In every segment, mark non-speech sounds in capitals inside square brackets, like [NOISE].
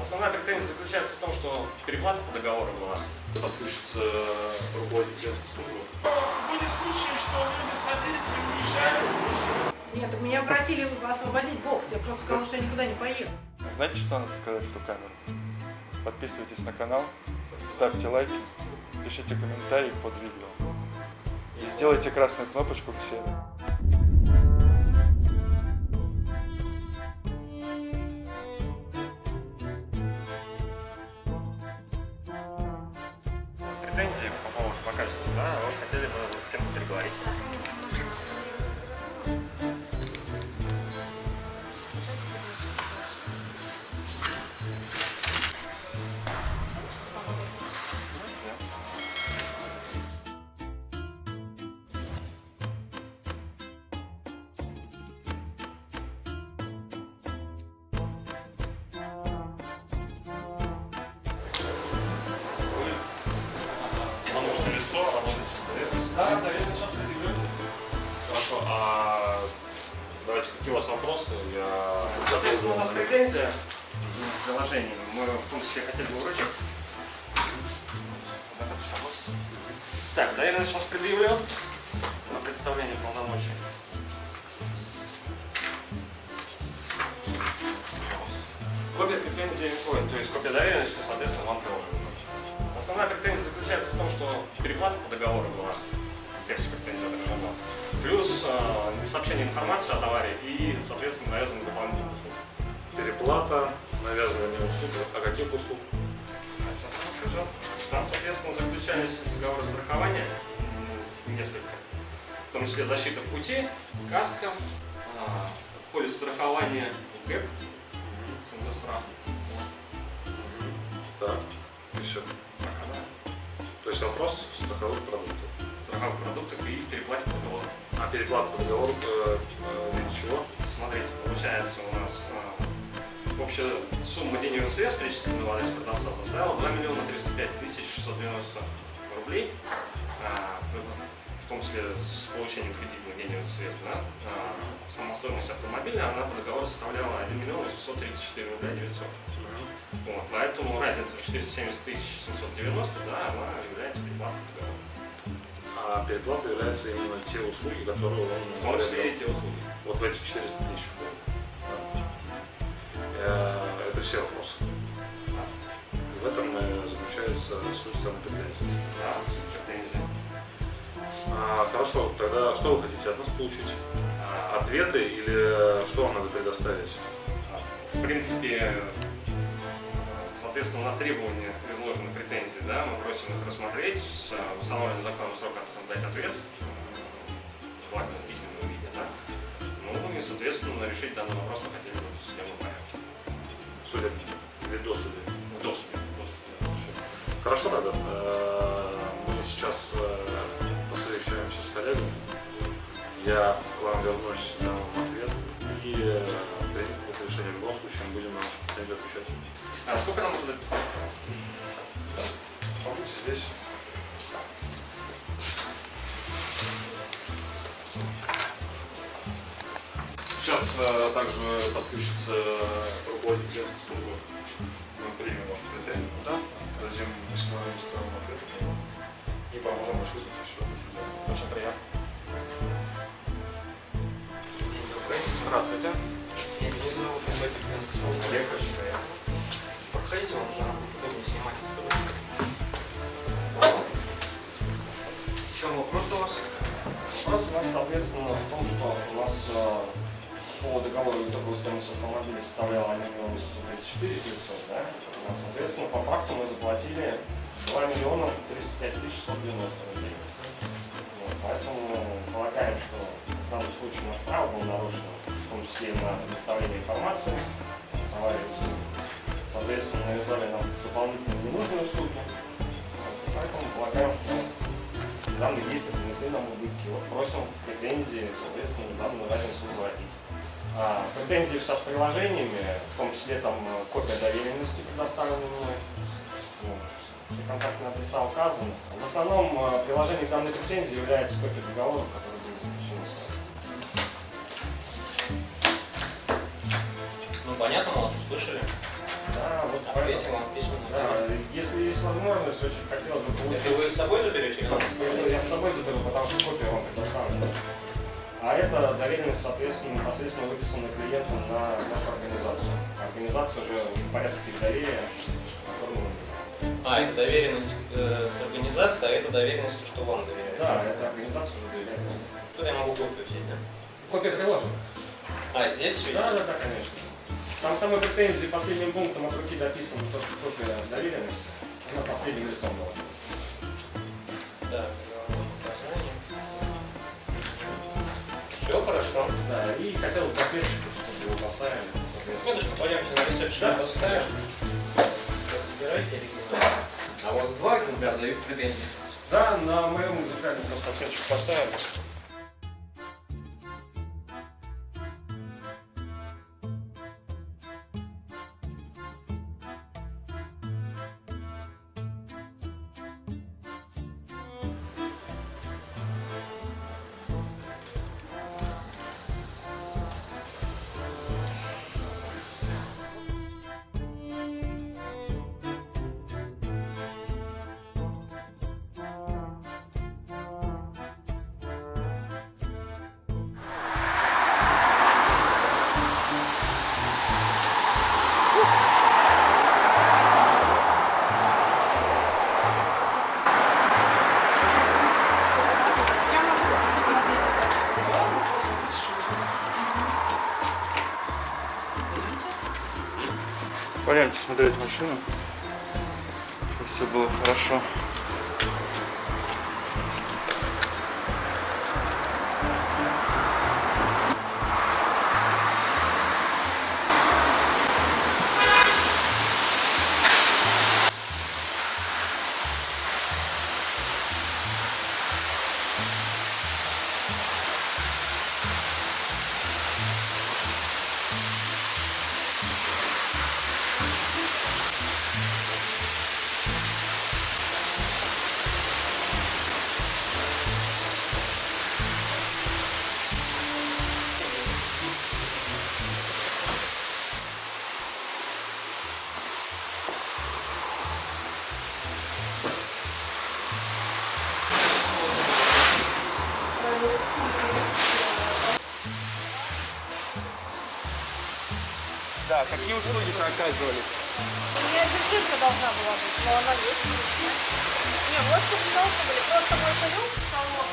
Основная претензия заключается в том, что переплата по договору была. Подключится руководитель клиентской службы. Были случаи, что люди садились и уезжали. Нет, так меня просили освободить бокс, я просто сказала, что я никуда не поеду. Знаете, что надо сказать в ту камеру? Подписывайтесь на канал, ставьте лайки, пишите комментарии под видео. И сделайте красную кнопочку к себе. Хотели вас вопросы? Я Соответственно, у нас претензия в приложении. Мы в том числе хотели бы вручить. Так, доверенность сейчас предъявлю на представление полномочий. Копия претензии, ой, то есть копия доверенности, соответственно, вам приложена. Основная претензия заключается в том, что переплата по договору была, версия претензии отражена. Плюс э, несообщение информации о товаре и, соответственно, навязанные дополнительные услуги. Переплата, навязывание услуг. А каких услуг? Сейчас я расскажу. Там, соответственно, заключались договоры страхования несколько. В том числе защита в пути, каска, а, полис страхования ГЭП, СНГ-страх. Так, и все. Пока, да. То есть вопрос страховых продуктов. Страховых продуктов и переплате по договору. А переплата по договору э, э, виде чего? Смотрите, получается у нас а, общая сумма денежных средств, перечисленных в адрес продавца, составила 2 миллиона 305 тысяч 690 рублей. А, в том числе с получением кредитных денежных средств. Да? А, сама стоимость автомобиля, она по договору составляла 1 миллион 834 рубля 900. Вот, поэтому разница в 470 тысяч 790, да, она является переплатой по договору. А переплата является именно те услуги, которые он В том числе и приобрел. те услуги. Вот в эти 400 тысяч. Э, Это все вопросы. И в этом э, заключается суть претензии. Да, претензии. А, хорошо, тогда что вы хотите от нас получить? А, Ответы или что вам надо предоставить? В принципе, соответственно, у нас требования изложены претензии, да, мы просим их рассмотреть, э, установленный законом срок дать ответ, желательно в письменном виде, да. Ну и, соответственно, решить данный вопрос мы хотели бы в судебном порядке. Судя или до суда? В досуде. Хорошо, тогда. Э, Мы сейчас э, посовещаемся с коллегами. Я к вам вернусь, дам вам ответ. И решение. В любом случае мы будем на нашу претензию отвечать. А сколько нам нужно писать? Побудьте здесь. Сейчас э, также подключится руководитель клиентской службы. Мы примем вашу претензию, да? дадим максимально быстрого ответа на него. и поможем решить это все. Очень приятно. Здравствуйте. Подходите, вам уже удобнее снимать. В вопрос у вас? У нас, соответственно, в том, что у нас по договору итоговая стоимость автомобиля составляла 1 миллион 834 900, да? Соответственно, по факту мы заплатили 2 миллиона 305 тысяч 190 рублей. Поэтому полагаем, что данном случае наш право было нарушено, в том числе на предоставление информации, товарищ. Соответственно, навязали нам дополнительные ненужные услуги. Поэтому полагаем, что данные действия принесли нам убытки. Вот просим в претензии, соответственно, данную разницу уплатить. А, претензии все с приложениями, в том числе там э, копия доверенности предоставлена мной. Вот. Все контактные адреса указаны. В основном э, приложением данной претензии является копия договора, который был понятно, вас услышали. Да, вот Ответим вам письменно. Да, если есть возможность, очень хотелось бы Это получить. вы с собой заберете или надо я с собой заберу, потому что копию вам предоставлю. А это доверенность, соответственно, непосредственно выписана клиентом на нашу организацию. Организация уже в порядке оформлена. А, это доверенность э, с организацией, а это доверенность, что вам доверяют. Да, это организация уже доверяет. Тут я могу копию взять, да? Копия приложена. А, здесь все Да, да, да, конечно. Там самой претензии последним пунктом от руки дописано, то, что копия доверенности. Она последним листом была. Так, Все хорошо. Да, и хотел бы ответчику, чтобы его поставили. Медушка, пойдемте на ресепшн Да. поставим. Собирайте оригинал. А у вас два экземпляра дают претензии? Да, на моем экземпляре просто оценочку поставили. Смотреть машину, чтобы все было хорошо. Услуги-то оказывали? У меня зашивка должна была быть, но она есть. Не, вот тут не должны были. Просто мой конек салон,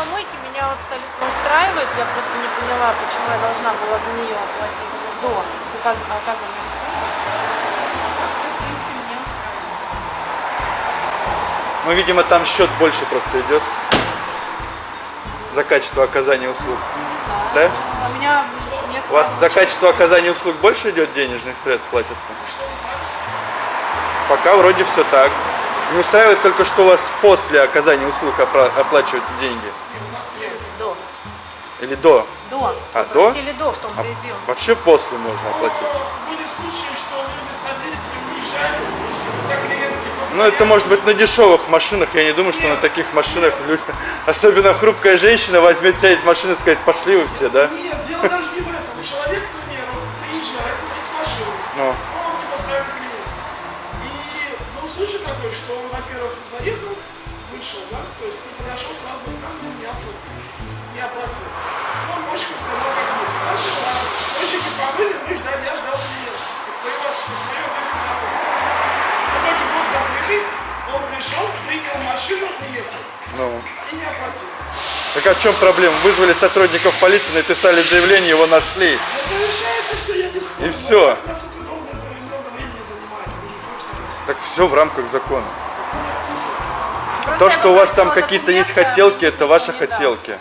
Мойки меня абсолютно устраивает. Я просто не поняла, почему я должна была за нее оплатить до оказания. А в меня. Ну, видимо, там счет больше просто идет за качество оказания услуг. Да? А У меня несколько... У вас за качество оказания услуг больше идет денежных средств платится? Пока вроде все так. Не устраивает только, что у вас после оказания услуг опра- оплачиваются деньги. До. Или до? До. А, Попросили до, в том-то А и дело. вообще после можно оплатить. Были случаи, что люди садились и уезжали, Ну, это может быть на дешевых машинах. Я не думаю, что на таких машинах люди... Особенно хрупкая женщина возьмет сядет в машину и сказать, пошли вы все, да? Нет, дело даже не в этом. Человек, к примеру, приезжает купить машину. Ну. Такой, что он, во-первых, заехал, вышел, да, то есть не подошел сразу, там, ну, не оформил, не оплатил. Он мощкам сказал, как быть. Хорошо, ладно. Мощики помыли, мы ждали, я ждал клиента. От своего, от своего ответственности оформил. В итоге был закрытый, он пришел, принял машину, уехал. Ну. И не оплатил. Так а в чем проблема? Вызвали сотрудников полиции, написали заявление, его нашли. Это решается все, я не спорю. И всё. Так все в рамках закона. Просто То, что у вас там какие-то есть хотелки, это ваши не хотелки.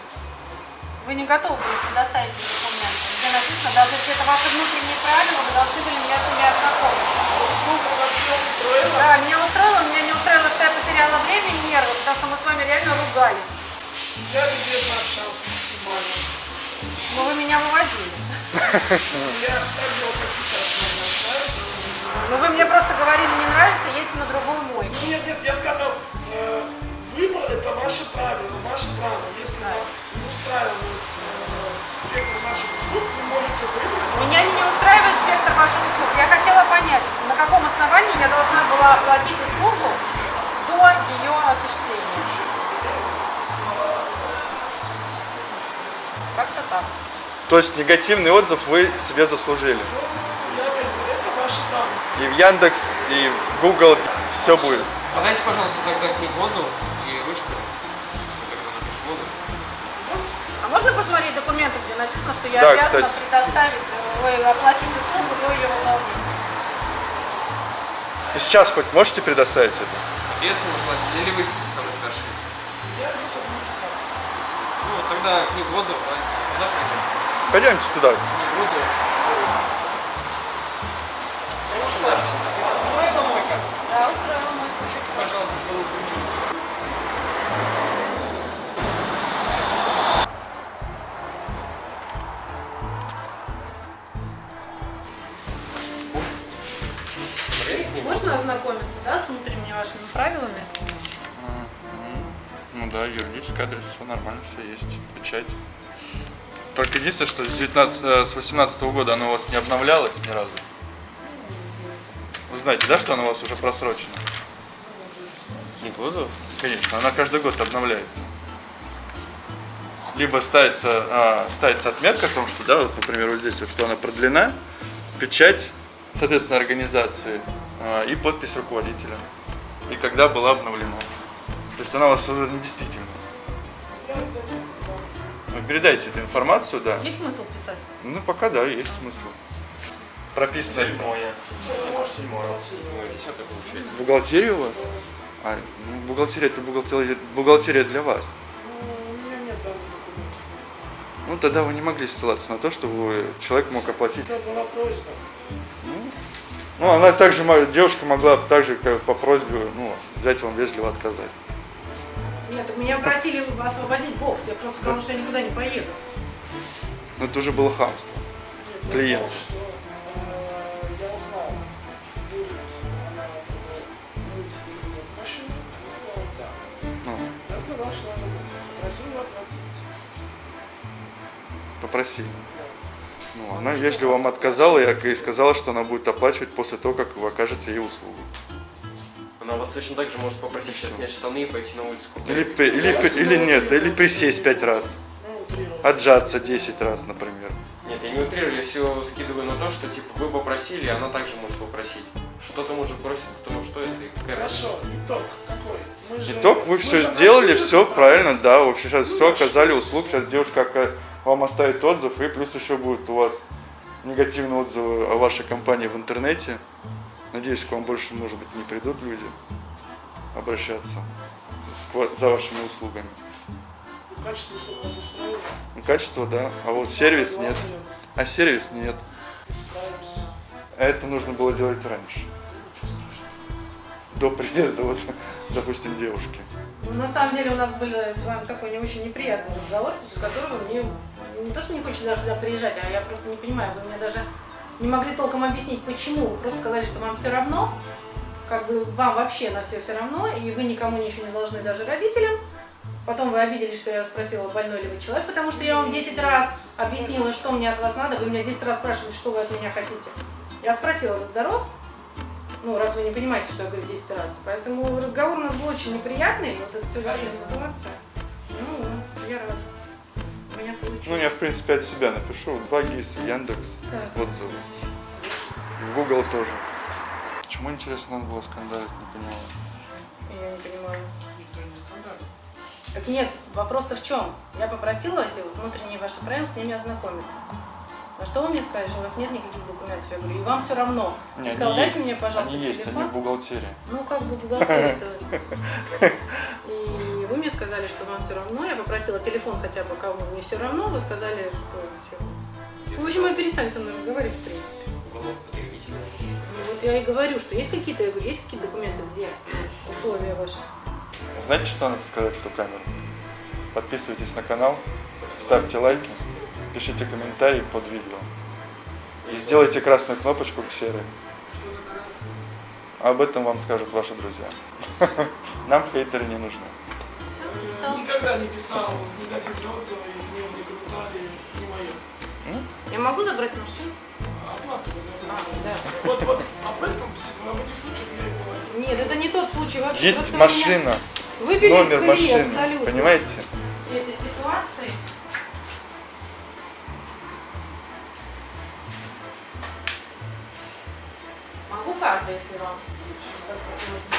Вы не готовы были предоставить мне документы, где написано, даже если это ваши внутренние правила, вы должны были меня с ними ознакомить. Услуга вас все устроила. Да, меня устроило, меня не устроило, что я потеряла потому что мы с вами реально ругались. Я любезно общался максимально. Но вы меня выводили. Я так как сейчас, наверное, Но вы мне просто говорили, не нравится, едьте на другую мойку. Нет, нет, я сказал, э, выбор это ваше правило, ваше право. Если вас не устраивает э, спектр наших услуг, вы можете выбрать. Меня не устраивает спектр ваших услуг. Я хотела понять, на каком основании я должна была оплатить услугу до ее осуществления. Как-то так. То есть негативный отзыв вы себе заслужили. Ваше право. И в Яндекс, и в Google все будет. Подайте, пожалуйста, тогда книгу отзывов и ручку. Если вы. А можно посмотреть документы, где написано, что я Да, обязана кстати. предоставить, э, ой, оплатить услугу до ее выполнения? И сейчас хоть можете предоставить это? Ответственно платить. Или вы самый старший? Я здесь администратор. Ну, тогда книгу давайте туда пойдем. Пойдемте туда. Буду. Да, устроила мой. Можно ознакомиться, да, с внутренними вашими правилами? Ну да, юридический адрес, все нормально, все есть. Печать. Только единственное, что с, 19, э, с 18 года оно у вас не обновлялось ни разу. Вы знаете, да, что оно у вас уже просрочено? Книгу отзывов? Конечно, она каждый год обновляется. Либо ставится, а, ставится отметка о том, что, да, вот, например, вот здесь, вот, что она продлена, печать, соответственно, организации а, и подпись руководителя. И когда была обновлена. То есть она у вас уже не действительна. Ну, передайте эту информацию, да. Есть смысл писать? Ну, пока да, есть смысл. Прописано Седьмое. Седьмое. Седьмое, десятое получается. бухгалтерия у вас? А, ну, бухгалтерия это бухгалтерия, бухгалтерия для вас. Ну, у меня нет данных документов. Ну, тогда вы не могли ссылаться на то, что вы, человек мог оплатить. Это была просьба. Ну, она также, девушка могла также по просьбе, ну, взять вам вежливо отказать. Нет, так меня просили освободить бокс. Я просто сказала, что я никуда не поеду. Но это уже было хамство. Нет, я Клиент. сказал, что Я сказал, что она будет. Попросил ее оплатить. попросили. Ну, она вежливо вам отказала и и сказала, что она будет оплачивать после того, как вы окажете ей услугу. Она вас точно так же может попросить сейчас снять штаны и пойти на улицу купить. Или, или, при- или нет, или присесть пять раз. Ну. Отжаться 10 раз, например. Нет, я не утрирую, я все скидываю на то, что типа вы попросили, она также может попросить. Что-то может бросить, потому что это и какая. Хорошо, итог какой? Мы же- Итог, вы все сделали, все правильно, да, вообще сейчас Ну, все оказали услуг, сейчас девушка вам оставит отзыв, и плюс еще будет у вас негативные отзывы о вашей компании в интернете. Надеюсь, к вам больше, может быть, не придут люди обращаться за вашими услугами. Качество услуг нас устроило. Ну, качество, да, а вот сервис нет. А сервис нет. А это нужно было делать раньше. До приезда, вот, допустим, девушки. Ну, на самом деле у нас был с вами такой не очень неприятный разговор, после которого мне не то, что не хочется даже сюда приезжать, а я просто не понимаю, вы мне даже не могли толком объяснить, почему. Вы просто сказали, что вам все равно, как бы вам вообще на все все равно, и вы никому ничего не должны, даже родителям. Потом вы обиделись, что я спросила, больной ли вы человек, потому что я вам 10 раз объяснила, что мне от вас надо. Вы меня 10 раз спрашивали, что вы от меня хотите. Я спросила, вы здоров? Ну, раз вы не понимаете, что я говорю 10 раз. Поэтому разговор у нас был очень неприятный, вот это все вышла ситуация. Ну, вот, я рада. У меня получилось. Ну, я, в принципе, от себя напишу. 2 ГИС, Яндекс, Так. отзывы. В Google тоже. Почему, интересно, надо было скандалить, не понимаю. Я не понимаю. Никто не скандалит. Так нет, вопрос-то в чем? Я попросила эти вот внутренние ваши правила с ними ознакомиться. На что вы мне что у вас нет никаких документов? Я говорю, и вам все равно. Не, Я сказала, они дайте есть. мне, пожалуйста, Они есть, они телефон. в бухгалтерии. Ну, как бы бухгалтерия И вы мне сказали, что вам все равно. Я попросила телефон хотя бы, кому не все равно. Вы сказали, что все. Ну, в общем, вы перестали со мной разговаривать, в принципе. Ну, вот я и говорю, что есть какие-то, я говорю, есть какие-то документы, где условия ваши? Знаете, что надо сказать в ту камеру? Подписывайтесь на канал, ставьте лайки, пишите комментарии под видео. И сделайте красную кнопочку к серой. Об этом вам скажут ваши друзья. [LAUGHS] Нам хейтеры не нужны. Никогда не писал негативные отзывы, ни не комментарии, не мое. Я могу забрать машину? Оплату А. Вот, вот об этом, об этих случаях я и. Нет, это не тот случай вообще. Есть машина, номер машины, абсолютно. понимаете? Всей этой ситуации. Карты, если вам. как-то сложно.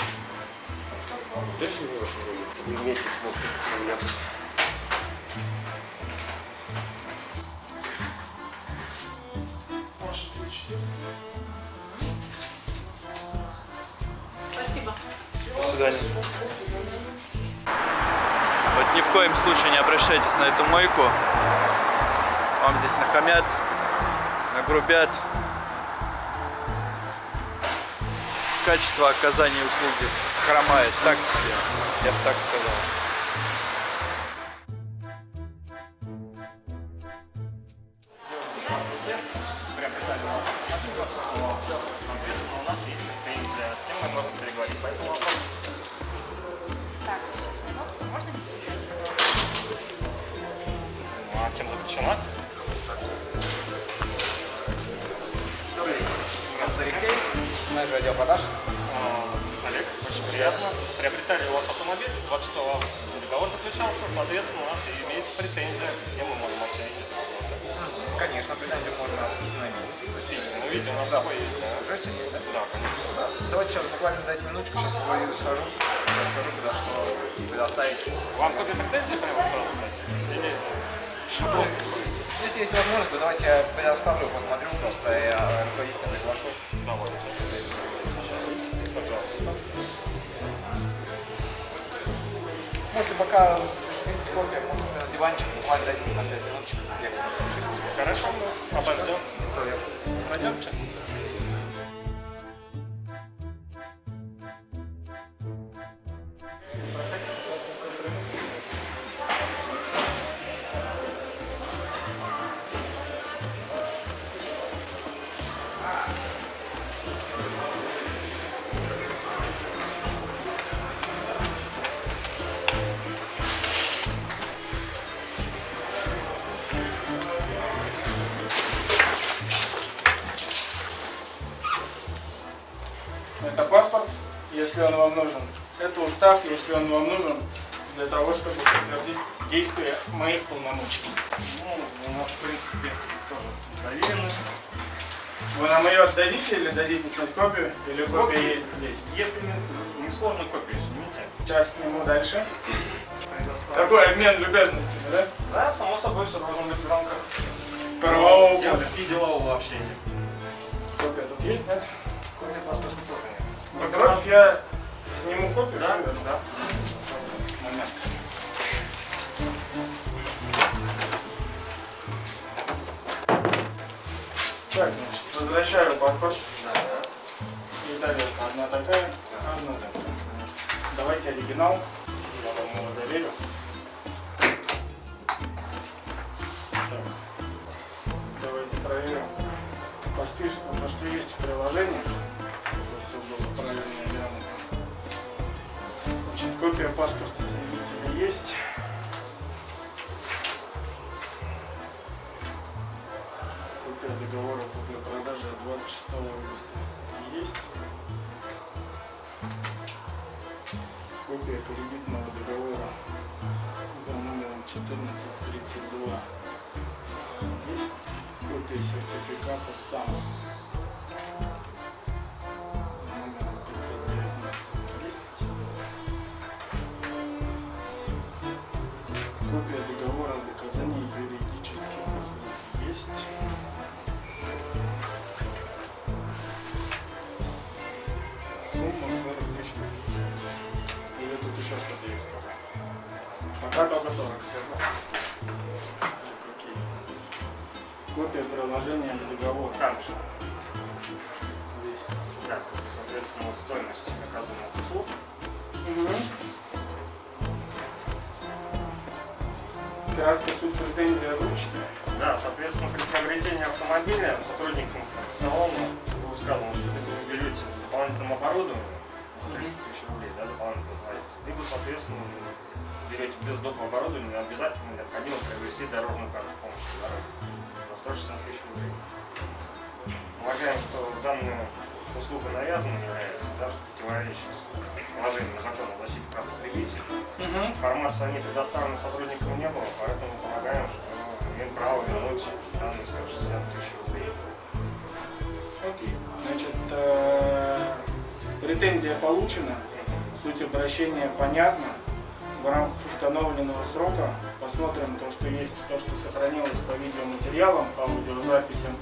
Точно не вас не будет? Вы имеете смысл поменяться. Ваши 3400. Спасибо. Вот ни в коем случае не обращайтесь на эту мойку. Вам здесь нахамят, нагрубят. Качество оказания услуг здесь хромает так себе, я бы так сказал. Отдел продаж. А, Олег, очень приятно. Приобретали у вас автомобиль 26 августа. Договор заключался, соответственно, у нас имеется претензия, где мы можем обсудить это. Конечно, претензию можно установить. Ну, видите, у нас с собой есть, да? Уже все есть, да? Да, конечно. Да. Давайте сейчас буквально дайте минуточку, сейчас поговорю, схожу, расскажу, куда что предоставить. Вам какие-то претензии прямо сразу дать? Или просто? Если есть возможность, то давайте я предоставлю, посмотрю, просто я руководителя приглашу. Давайте. Пожалуйста. Можете пока сменить кофе, на диванчик, буквально дайте там 5 минуточек. Хорошо, обождем. Пойдемте. Вам нужен. Это устав, если он вам нужен, для того, чтобы подтвердить действие моих полномочий. Ну, у нас, в принципе, тоже доверенность. Вы нам ее отдадите или дадите снять копию? Или копия есть здесь? Если не, не сложно копию снимите. Сейчас сниму дальше. Такой обмен любезностями, да? Да, само собой, все должно быть в рамках Правового поля. и делового общения. Копия тут есть, нет? Копия паспорта тоже нет. Вы против, я сниму копию? Да, всю? да. Момент. Так, значит, возвращаю паспорт. И тарелка одна такая, одна такая. Давайте оригинал. Я вам его заверю. Так. Давайте проверим по списку то, что есть в приложении. Чтобы все было правильно копия паспорта заявителя есть. Копия договора купли-продажи от 26 августа есть. Копия кредитного договора за номером 1432 есть. Копия сертификата САМ Да, только 40 все. Копия приложения или договора также. Здесь. Да, тут, соответственно, стоимость оказанных услуг. Угу. Краткая суть претензии озвучки. Да, соответственно, при приобретении автомобиля сотрудникам ну, салона было сказано, что вы берете бюллетень с дополнительным оборудованием да, дополнительно платите, либо, соответственно, берете без доп. оборудования, обязательно необходимо приобрести дорожную карту помощи по дороге за 160 тысяч рублей. Полагаем, что данная услуга навязанной является, да, что противоречит положению закона о защите прав потребителей. Информации о ней предоставлена сотрудникам не было, поэтому полагаем, что имеем право вернуть данные 160 тысяч рублей. Окей. Значит, э, претензия получена, суть обращения понятна. В рамках установленного срока посмотрим то, что есть, то, что сохранилось по видеоматериалам, по аудиозаписям,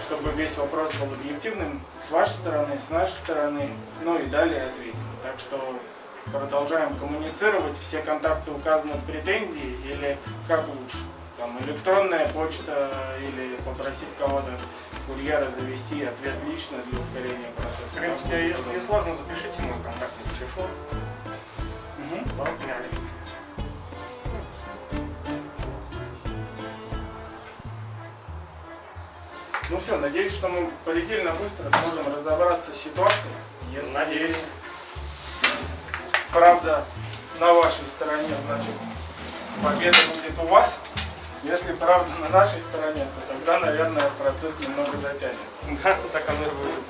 чтобы весь вопрос был объективным с вашей стороны, с нашей стороны, ну и далее ответим. Так что продолжаем коммуницировать, все контакты указаны в претензии или как лучше? Там электронная почта или попросить кого-то курьера завести ответ лично для ускорения процесса. В принципе, если не сложно, запишите мой контактный телефон. Меня Олег. Ну все, надеюсь, что мы предельно быстро сможем разобраться с ситуацией. Если Надеюсь. правда на вашей стороне, значит, победа будет у вас. Если правда на нашей стороне, то тогда, наверное, процесс немного затянется. Да, так оно и будет.